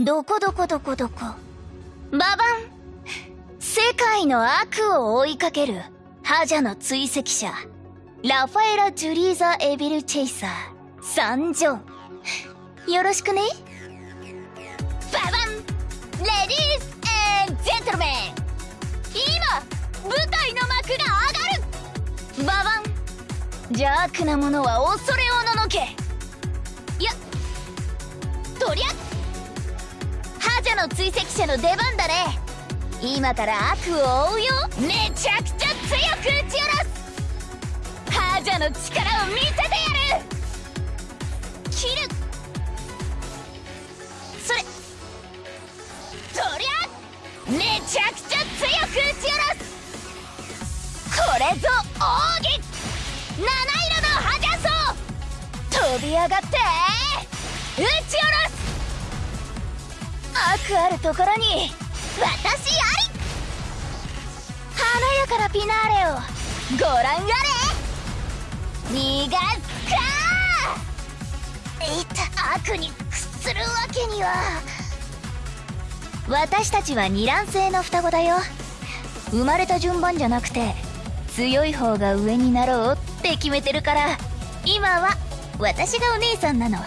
どこどこどこどこ。ババン。世界の悪を追いかける。覇者の追跡者。ラファエラ・ジュリーザ・エビル・チェイサー。参上。よろしくね。ババン。レディースジェントルメン。今舞台の幕が上がる。ババン。邪悪なものは恐れおののけ。いやとりゃの追跡者の出番だね。今から悪を追うよ。めちゃくちゃ強く打ち下ろす。覇者の力を見せてやる。切る。それ。とりゃめちゃくちゃ強く打ち下ろす。これぞ奥義。七色の覇者層。飛び上がって。打ち下ろすあるところに私あり。華やかなピナーレをご覧あれ。逃がすか。いった。悪に屈するわけには。私たちは二卵性の双子だよ。生まれた順番じゃなくて強い方が上になろうって決めてるから今は私がお姉さんなの